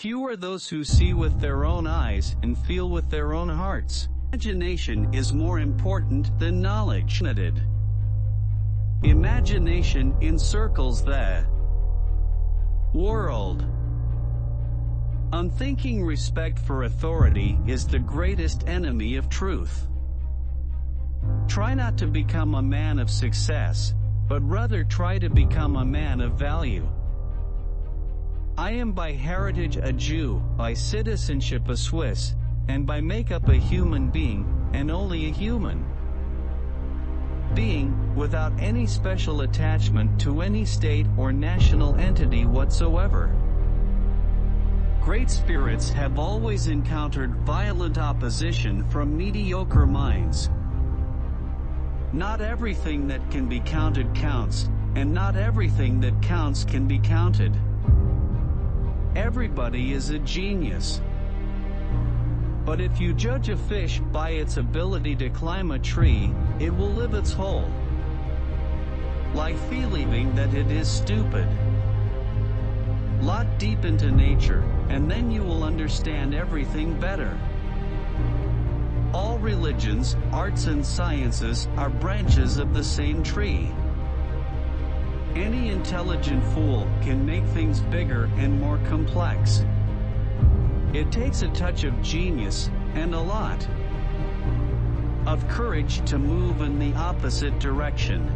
Few are those who see with their own eyes and feel with their own hearts. Imagination is more important than knowledge. Imagination encircles the world. Unthinking respect for authority is the greatest enemy of truth. Try not to become a man of success, but rather try to become a man of value. I am by heritage a Jew, by citizenship a Swiss, and by makeup a human being, and only a human. Being, without any special attachment to any state or national entity whatsoever. Great spirits have always encountered violent opposition from mediocre minds. Not everything that can be counted counts, and not everything that counts can be counted. Everybody is a genius. But if you judge a fish by its ability to climb a tree, it will live its whole. Like believing that it is stupid. Lot deep into nature, and then you will understand everything better. All religions, arts and sciences are branches of the same tree. Any intelligent fool can make things bigger and more complex. It takes a touch of genius, and a lot, of courage to move in the opposite direction.